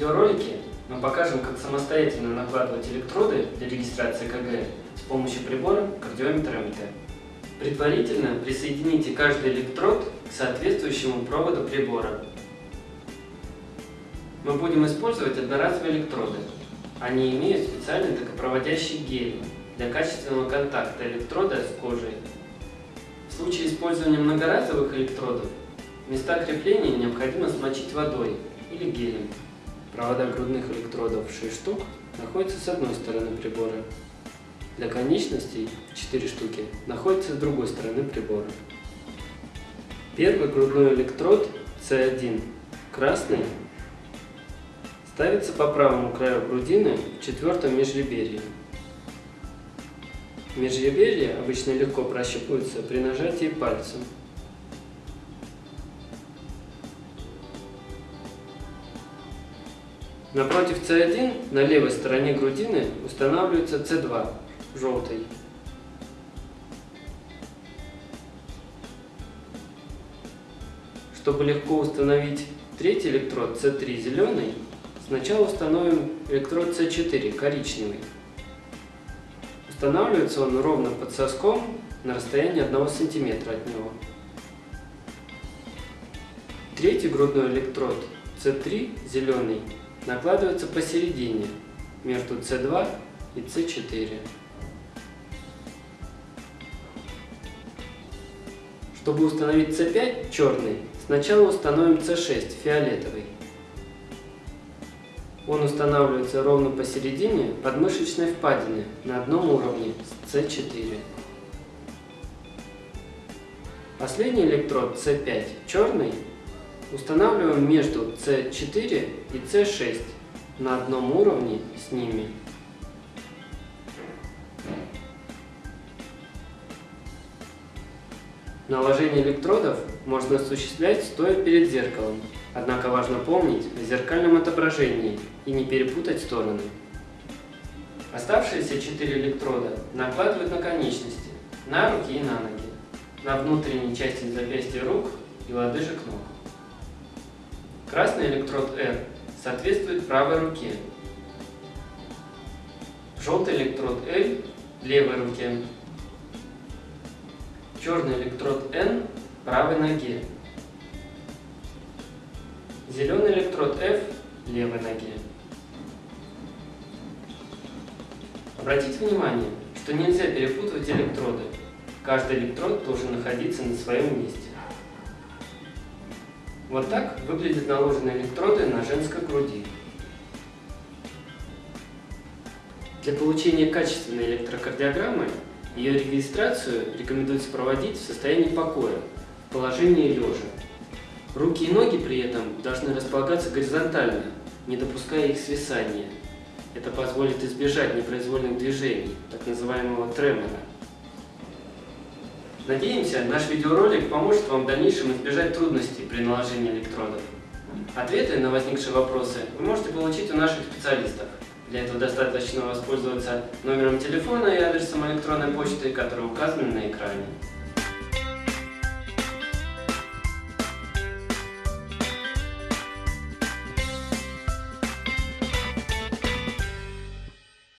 видеоролике мы покажем, как самостоятельно накладывать электроды для регистрации КГ с помощью прибора кардиометр МТ. Предварительно присоедините каждый электрод к соответствующему проводу прибора. Мы будем использовать одноразовые электроды. Они имеют специальный токопроводящий гель для качественного контакта электрода с кожей. В случае использования многоразовых электродов места крепления необходимо смочить водой или гелем. Провода грудных электродов 6 штук находятся с одной стороны прибора. Для конечностей 4 штуки находятся с другой стороны прибора. Первый грудной электрод C1 красный ставится по правому краю грудины в четвертом межреберье. Межреберье обычно легко прощупывается при нажатии пальцем. Напротив C1 на левой стороне грудины устанавливается C2, желтый. Чтобы легко установить третий электрод C3 зеленый, сначала установим электрод C4 коричневый. Устанавливается он ровно под соском на расстоянии 1 см от него. Третий грудной электрод C3 зеленый накладывается посередине, между C2 и C4. Чтобы установить C5 черный, сначала установим C6 фиолетовый. Он устанавливается ровно посередине подмышечной впадины на одном уровне с C4. Последний электрод C5 черный Устанавливаем между C4 и C6 на одном уровне с ними. Наложение электродов можно осуществлять стоя перед зеркалом, однако важно помнить о зеркальном отображении и не перепутать стороны. Оставшиеся 4 электрода накладывают на конечности, на руки и на ноги, на внутренней части запястья рук и лодыжек ног. Красный электрод R соответствует правой руке. Желтый электрод L – левой руке. Черный электрод N – правой ноге. Зеленый электрод F – левой ноге. Обратите внимание, что нельзя перепутывать электроды. Каждый электрод должен находиться на своем месте. Вот так выглядят наложенные электроды на женской груди. Для получения качественной электрокардиограммы ее регистрацию рекомендуется проводить в состоянии покоя, в положении лежа. Руки и ноги при этом должны располагаться горизонтально, не допуская их свисания. Это позволит избежать непроизвольных движений, так называемого тремора. Надеемся, наш видеоролик поможет вам в дальнейшем избежать трудностей при наложении электродов. Ответы на возникшие вопросы вы можете получить у наших специалистов. Для этого достаточно воспользоваться номером телефона и адресом электронной почты, которые указаны на экране.